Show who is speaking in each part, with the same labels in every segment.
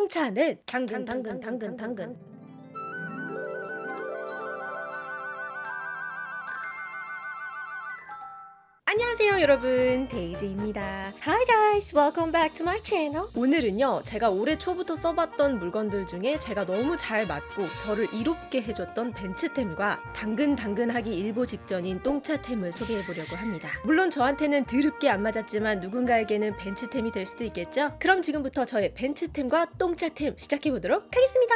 Speaker 1: 똥차는 당근 당근 당근 당근 안녕하세요 여러분. 데이지입니다. Hi guys. Welcome back to my channel. 오늘은요 제가 올해 초부터 써봤던 물건들 중에 제가 너무 잘 맞고 저를 이롭게 해줬던 벤츠템과 당근당근하기 일보 직전인 똥차템을 소개해보려고 합니다. 물론 저한테는 드럽게 안 맞았지만 누군가에게는 벤츠템이 될 수도 있겠죠? 그럼 지금부터 저의 벤츠템과 똥차템 시작해보도록 하겠습니다.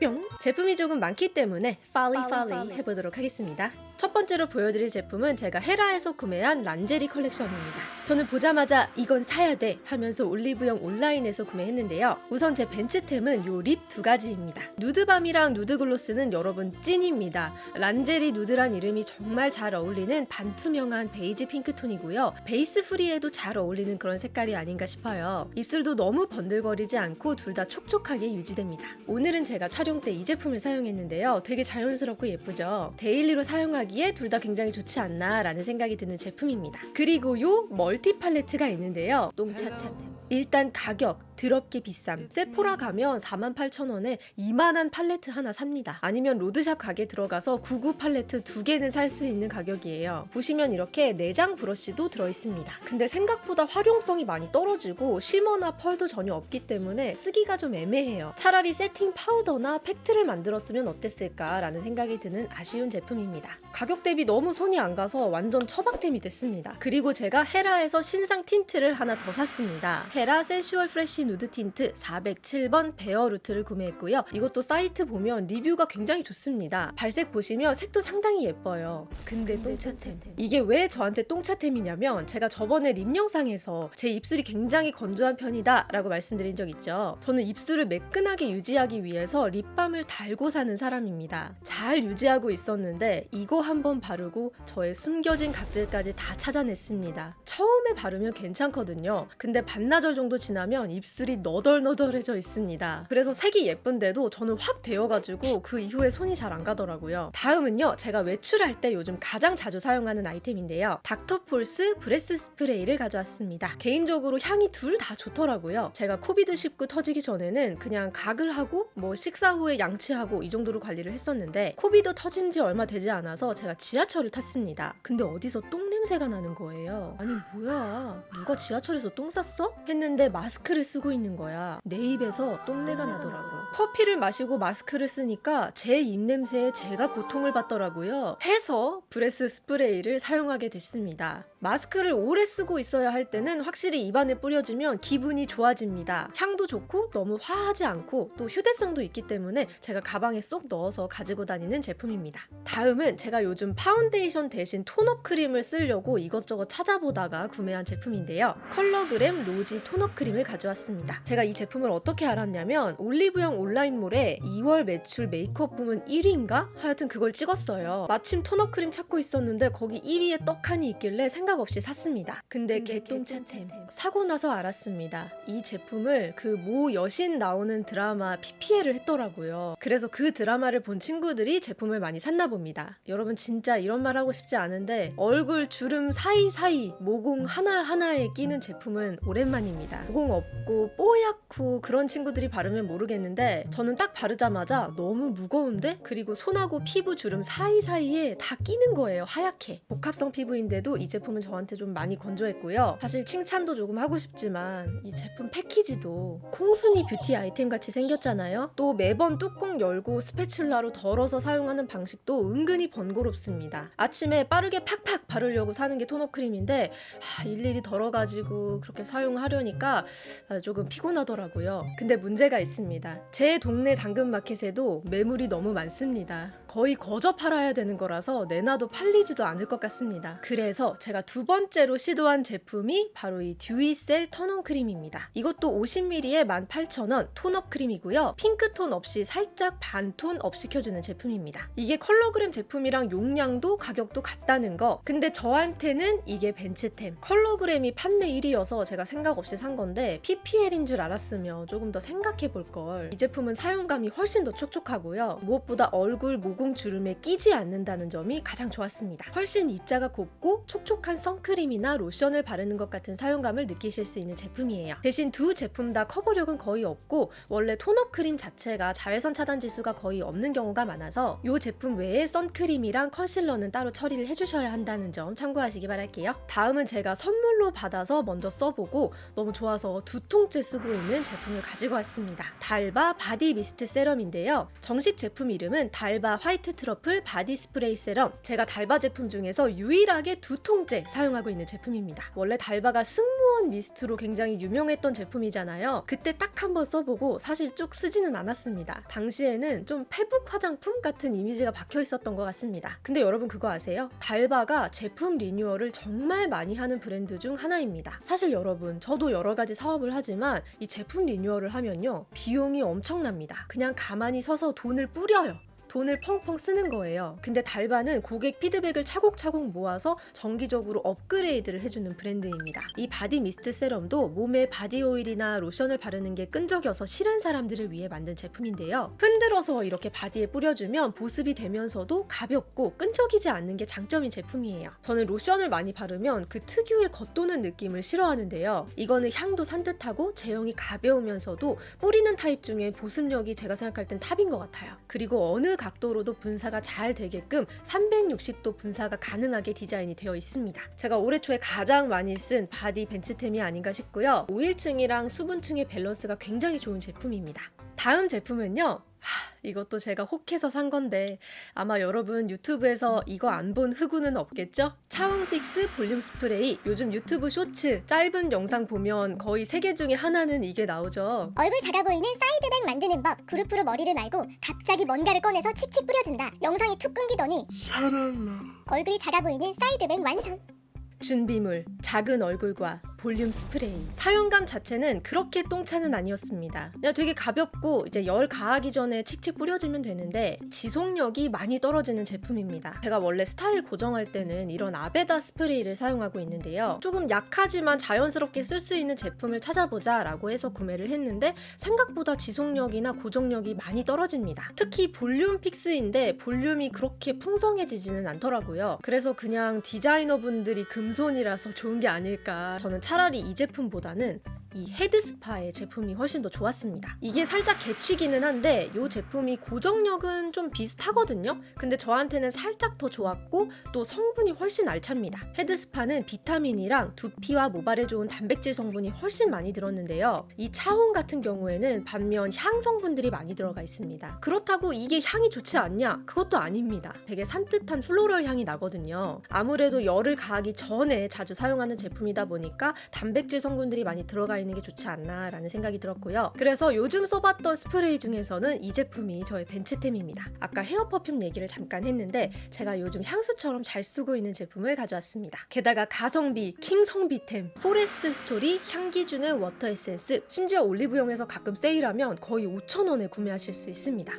Speaker 1: 뿅! 제품이 조금 많기 때문에 빨리 빨리 해보도록 하겠습니다 첫 번째로 보여드릴 제품은 제가 헤라에서 구매한 란제리 컬렉션입니다. 저는 보자마자 이건 사야 돼 하면서 올리브영 온라인에서 구매했는데요. 우선 제 벤츠템은 요 립 두 가지입니다. 누드밤이랑 누드글로스는 여러분 찐입니다. 란제리 누드란 이름이 정말 잘 어울리는 반투명한 베이지 핑크톤이고요. 베이스 프리에도 잘 어울리는 그런 색깔이 아닌가 싶어요. 입술도 너무 번들거리지 않고 둘 다 촉촉하게 유지됩니다. 오늘은 제가 촬영 때 이 제품을 사용했는데요. 되게 자연스럽고 예쁘죠? 데일리로 사용하기 하기에 둘 다 굉장히 좋지 않나 라는 생각이 드는 제품입니다. 그리고 요 멀티 팔레트가 있는데요. 똥차템. 일단 가격 드럽게 비쌈 세포라 가면 48,000원에 이만한 팔레트 하나 삽니다. 아니면 로드샵 가게 들어가서 99 팔레트 두 개는 살 수 있는 가격이에요. 보시면 이렇게 내장 브러쉬도 들어있습니다. 근데 생각보다 활용성이 많이 떨어지고 shimmer나 펄도 전혀 없기 때문에 쓰기가 좀 애매해요. 차라리 세팅 파우더나 팩트를 만들었으면 어땠을까 라는 생각이 드는 아쉬운 제품입니다. 가격 대비 너무 손이 안 가서 완전 처박템이 됐습니다. 그리고 제가 헤라에서 신상 틴트를 하나 더 샀습니다. 헤라 센슈얼 프레쉬 누드 틴트 407번 베어 루트를 구매했고요. 이것도 사이트 보면 리뷰가 굉장히 좋습니다. 발색 보시면 색도 상당히 예뻐요. 근데 똥차템. 이게 왜 저한테 똥차템이냐면 제가 저번에 립 영상에서 제 입술이 굉장히 건조한 편이다 라고 말씀드린 적 있죠. 저는 입술을 매끈하게 유지하기 위해서 립밤을 달고 사는 사람입니다. 잘 유지하고 있었는데 이거 한번 바르고 저의 숨겨진 각질까지 다 찾아냈습니다. 처음에 바르면 괜찮거든요. 근데 반나절 정도 지나면 입술 이 너덜너덜해져 있습니다. 그래서 색이 예쁜데도 저는 확 데여가지고 그 이후에 손이 잘 안 가더라고요. 다음은요. 제가 외출할 때 요즘 가장 자주 사용하는 아이템인데요. 닥터폴스 breath spray를 가져왔습니다. 개인적으로 향이 둘 다 좋더라고요. 제가 COVID19 터지기 전에는 그냥 가글 하고 뭐 식사 후에 양치하고 이 정도로 관리를 했었는데 COVID 터진 지 얼마 되지 않아서 제가 지하철을 탔습니다. 근데 어디서 똥 냄새가 나는 거예요. 아니 뭐야 누가 지하철에서 똥 쌌어? 했는데 마스크를 쓰고 있는 거야. 내 입에서 똥내가 나더라고. 커피를 마시고 마스크를 쓰니까 제 입냄새에 제가 고통을 받더라고요. 해서 breath spray를 사용하게 됐습니다. 마스크를 오래 쓰고 있어야 할 때는 확실히 입안에 뿌려주면 기분이 좋아집니다. 향도 좋고 너무 화하지 않고 또 휴대성도 있기 때문에 제가 가방에 쏙 넣어서 가지고 다니는 제품입니다. 다음은 제가 요즘 파운데이션 대신 톤업 크림을 쓰려고 이것저것 찾아보다가 구매한 제품인데요. 컬러그램 로지 톤업 크림을 가져왔습니다. 제가 이 제품을 어떻게 알았냐면 올리브영 온라인몰에 2월 매출 메이크업 부문 1위인가? 하여튼 그걸 찍었어요. 마침 tone-up 크림 찾고 있었는데 거기 1위에 떡하니 있길래 생각 없이 샀습니다. 근데 개똥차템 사고 나서 알았습니다. 이 제품을 그 모 여신 나오는 드라마 PPL을 했더라고요. 그래서 그 드라마를 본 친구들이 제품을 많이 샀나 봅니다. 여러분 진짜 이런 말 하고 싶지 않은데 얼굴 주름 사이사이 모공 하나하나에 끼는 제품은 오랜만입니다. 모공 없고 뽀얗고 그런 친구들이 바르면 모르겠는데 저는 딱 바르자마자 너무 무거운데 그리고 손하고 피부 주름 사이사이에 다 끼는 거예요. 하얗게. 복합성 피부인데도 이 제품은 저한테 좀 많이 건조했고요. 사실 칭찬도 조금 하고 싶지만 이 제품 패키지도 콩순이 뷰티 아이템 같이 생겼잖아요. 또 매번 뚜껑 열고 spatula로 덜어서 사용하는 방식도 은근히 번거롭습니다. 아침에 빠르게 팍팍 바르려고 사는 게 tone-up 크림인데 하, 일일이 덜어가지고 그렇게 사용하려니까 조금 피곤하더라고요. 근데 문제가 있습니다. 제 동네 당근마켓에도 매물이 너무 많습니다. 거의 거저 팔아야 되는 거라서 내놔도 팔리지도 않을 것 같습니다. 그래서 제가 두 번째로 시도한 제품이 바로 이 듀이셀 tone-up 크림입니다. 이것도 50ml에 18,000원 tone-up 크림이고요. 핑크톤 없이 살짝 반톤 up 시켜주는 제품입니다. 이게 컬러그램 제품이랑 용량도 가격도 같다는 거. 근데 저한테는 이게 벤츠템. 컬러그램이 판매 1위여서 제가 생각 없이 산 건데 PPL인 줄 알았으면 조금 더 생각해 볼 걸. 이 제품은 사용감이 훨씬 더 촉촉하고요. 무엇보다 얼굴, 목 모공 주름에 끼지 않는다는 점이 가장 좋았습니다. 훨씬 입자가 곱고 촉촉한 선크림이나 로션을 바르는 것 같은 사용감을 느끼실 수 있는 제품이에요. 대신 두 제품 다 커버력은 거의 없고 원래 tone-up 크림 자체가 자외선 차단 지수가 거의 없는 경우가 많아서 이 제품 외에 선크림이랑 컨실러는 따로 처리를 해주셔야 한다는 점 참고하시기 바랄게요. 다음은 제가 선물로 받아서 먼저 써보고 너무 좋아서 두 통째 쓰고 있는 제품을 가지고 왔습니다. 달바 바디 미스트 세럼인데요. 정식 제품 이름은 달바 화이트 트러플 바디 스프레이 세럼. 제가 달바 제품 중에서 유일하게 두 통째 사용하고 있는 제품입니다. 원래 달바가 승무원 미스트로 굉장히 유명했던 제품이잖아요. 그때 딱 한 번 써보고 사실 쭉 쓰지는 않았습니다. 당시에는 좀 페북 화장품 같은 이미지가 박혀 있었던 것 같습니다. 근데 여러분 그거 아세요? 달바가 제품 리뉴얼을 정말 많이 하는 브랜드 중 하나입니다. 사실 여러분 저도 여러 가지 사업을 하지만 이 제품 리뉴얼을 하면요 비용이 엄청 납니다. 그냥 가만히 서서 돈을 뿌려요. 돈을 펑펑 쓰는 거예요. 근데 달바는 고객 피드백을 차곡차곡 모아서 정기적으로 업그레이드를 해주는 브랜드입니다. 이 바디 미스트 세럼도 몸에 바디 오일이나 로션을 바르는 게 끈적여서 싫은 사람들을 위해 만든 제품인데요. 흔들어서 이렇게 바디에 뿌려주면 보습이 되면서도 가볍고 끈적이지 않는 게 장점인 제품이에요. 저는 로션을 많이 바르면 그 특유의 겉도는 느낌을 싫어하는데요. 이거는 향도 산뜻하고 제형이 가벼우면서도 뿌리는 타입 중에 보습력이 제가 생각할 땐 top인 것 같아요. 그리고 어느 각도로도 분사가 잘 되게끔 360도 분사가 가능하게 디자인이 되어 있습니다. 제가 올해 초에 가장 많이 쓴 바디 벤츠템이 아닌가 싶고요. 오일층이랑 수분층의 밸런스가 굉장히 좋은 제품입니다. 다음 제품은요. 하, 이것도 제가 혹해서 산 건데 아마 여러분 유튜브에서 이거 안 본 흑우는 없겠죠? 차홍 픽스 볼륨 스프레이 요즘 유튜브 쇼츠 짧은 영상 보면 거의 세 개 중에 하나는 이게 나오죠.
Speaker 2: 얼굴 작아 보이는 side bang 만드는 법 그루프로 머리를 말고 갑자기 뭔가를 꺼내서 칙칙 뿌려준다 영상이 툭 끊기더니 얼굴이 작아 보이는 side bang 완성
Speaker 1: 준비물, 작은 얼굴과 볼륨 스프레이. 사용감 자체는 그렇게 똥차는 아니었습니다. 그냥 되게 가볍고 이제 열 가하기 전에 칙칙 뿌려주면 되는데 지속력이 많이 떨어지는 제품입니다. 제가 원래 스타일 고정할 때는 이런 아베다 스프레이를 사용하고 있는데요. 조금 약하지만 자연스럽게 쓸 수 있는 제품을 찾아보자 라고 해서 구매를 했는데 생각보다 지속력이나 고정력이 많이 떨어집니다. 특히 볼륨 픽스인데 볼륨이 그렇게 풍성해지지는 않더라고요. 그래서 그냥 디자이너분들이 금손이라서 좋은 게 아닐까. 저는 차라리 이 제품보다는 이 헤드스파의 제품이 훨씬 더 좋았습니다. 이게 살짝 개취기는 한데 이 제품이 고정력은 좀 비슷하거든요. 근데 저한테는 살짝 더 좋았고 또 성분이 훨씬 알찹니다. 헤드스파는 비타민이랑 두피와 모발에 좋은 단백질 성분이 훨씬 많이 들었는데요. 이 차홍 같은 경우에는 반면 향 성분들이 많이 들어가 있습니다. 그렇다고 이게 향이 좋지 않냐? 그것도 아닙니다. 되게 산뜻한 floral 향이 나거든요. 아무래도 열을 가하기 전에 자주 사용하는 제품이다 보니까 단백질 성분들이 많이 들어가 있는 게 좋지 않나 라는 생각이 들었고요. 그래서 요즘 써봤던 스프레이 중에서는 이 제품이 저의 벤츠템입니다. 아까 hair perfume 얘기를 잠깐 했는데 제가 요즘 향수처럼 잘 쓰고 있는 제품을 가져왔습니다. 게다가 가성비 킹성비템 포레스트 스토리 향기 주는 워터 에센스 심지어 올리브영에서 가끔 세일하면 거의 5,000원에 구매하실 수 있습니다.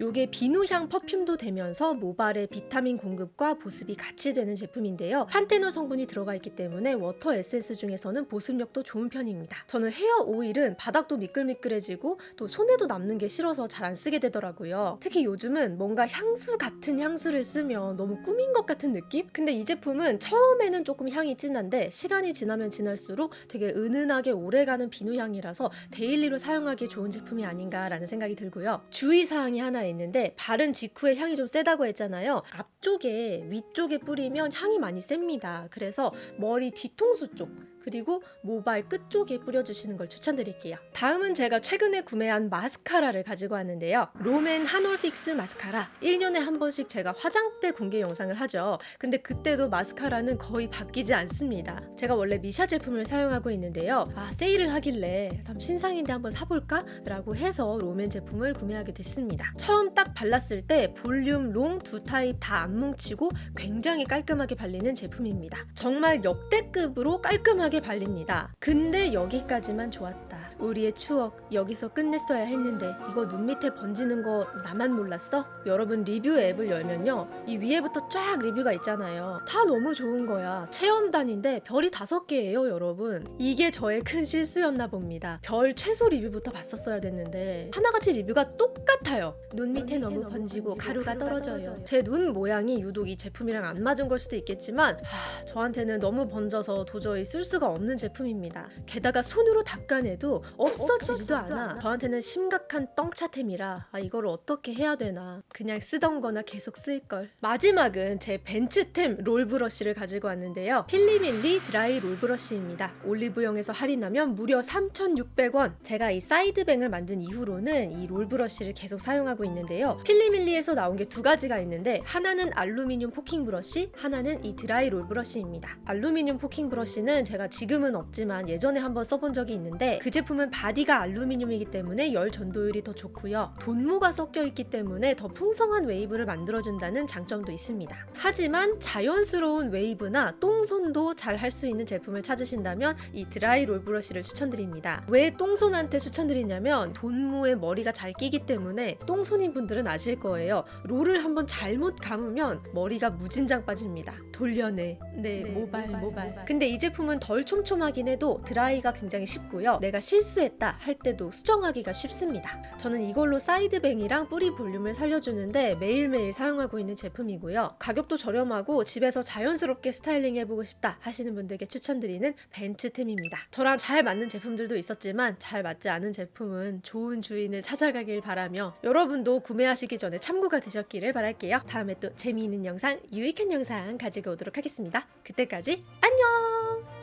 Speaker 1: 요게 비누향 perfume도 되면서 모발에 비타민 공급과 보습이 같이 되는 제품인데요. 판테놀 성분이 들어가 있기 때문에 water essence 중에서는 보습력도 좋은 편입니다. 저는 hair oil은 바닥도 미끌미끌해지고 또 손에도 남는 게 싫어서 잘 안 쓰게 되더라고요. 특히 요즘은 뭔가 향수 같은 향수를 쓰면 너무 꾸민 것 같은 느낌? 근데 이 제품은 처음에는 조금 향이 진한데 시간이 지나면 지날수록 되게 은은하게 오래가는 비누향이라서 daily로 사용하기 좋은 제품이 아닌가라는 생각이 들고요. 주의 사항이 하나 있는데 바른 직후에 향이 좀 세다고 했잖아요. 앞쪽에 위쪽에 뿌리면 향이 많이 셉니다. 그래서 머리 뒤통수 쪽 그리고 모발 끝 쪽에 뿌려주시는 걸 추천드릴게요. 다음은 제가 최근에 구매한 마스카라를 가지고 왔는데요. 롬앤 한올픽스 마스카라. 1년에 한 번씩 제가 화장대 공개 영상을 하죠. 근데 그때도 마스카라는 거의 바뀌지 않습니다. 제가 원래 미샤 제품을 사용하고 있는데요. 아, 세일을 하길래 참 신상인데 한번 사볼까? 라고 해서 롬앤 제품을 구매하게 됐습니다. 처음 딱 발랐을 때 볼륨, long 두 타입 다 안 뭉치고 굉장히 깔끔하게 발리는 제품입니다. 정말 역대급으로 깔끔하게 발립니다. 근데 여기까지만 좋았다. 우리의 추억 여기서 끝냈어야 했는데 이거 눈 밑에 번지는 거 나만 몰랐어? 여러분 리뷰 앱을 열면요 이 위에부터 쫙 리뷰가 있잖아요. 다 너무 좋은 거야. 체험단인데 별이 다섯 개예요 여러분. 이게 저의 큰 실수였나 봅니다. 별 최소 리뷰부터 봤었어야 됐는데 하나같이 리뷰가 똑같아요. 눈 밑에 너무 번지고 가루가 떨어져요. 제 눈 모양이 유독 이 제품이랑 안 맞은 걸 수도 있겠지만 하, 저한테는 너무 번져서 도저히 쓸 수가 없는 제품입니다. 게다가 손으로 닦아내도 없어지지도 않아. 저한테는 심각한 떵차템이라 아, 이걸 어떻게 해야 되나. 그냥 쓰던 거나 계속 쓸걸. 마지막은 제 벤츠템 롤브러쉬를 가지고 왔는데요. 필리밀리 드라이 롤브러쉬입니다. 올리브영에서 할인하면 무려 3,600원. 제가 이 side bang을 만든 이후로는 이 롤브러쉬를 계속 사용하고 있는데요. 필리밀리에서 나온 게 두 가지가 있는데 하나는 알루미늄 포킹 브러쉬 하나는 이 드라이 roll brush입니다. 알루미늄 포킹 brush는 제가 지금은 없지만 예전에 한번 써본 적이 있는데 그 제품 은 바디가 알루미늄이기 때문에 열 전도율이 더 좋고요. 돈모가 섞여 있기 때문에 더 풍성한 웨이브를 만들어준다는 장점도 있습니다. 하지만 자연스러운 웨이브나 똥손도 잘 할 수 있는 제품을 찾으신다면 이 드라이 roll brush를 추천드립니다. 왜 똥손한테 추천드리냐면 돈모에 머리가 잘 끼기 때문에 똥손인 분들은 아실 거예요. 롤을 한번 잘못 감으면 머리가 무진장 빠집니다. 돌려내 네, 모발. 모발. 근데 이 제품은 덜 촘촘하긴 해도 드라이가 굉장히 쉽고요. 내가 실수했다 할 때도 수정하기가 쉽습니다. 저는 이걸로 side bang이랑 뿌리 볼륨을 살려주는데 매일매일 사용하고 있는 제품이고요. 가격도 저렴하고 집에서 자연스럽게 스타일링 해보고 싶다 하시는 분들께 추천드리는 벤츠템입니다. 저랑 잘 맞는 제품들도 있었지만 잘 맞지 않은 제품은 좋은 주인을 찾아가길 바라며 여러분도 구매하시기 전에 참고가 되셨기를 바랄게요. 다음에 또 재미있는 영상 유익한 영상 가지고 오도록 하겠습니다. 그때까지 안녕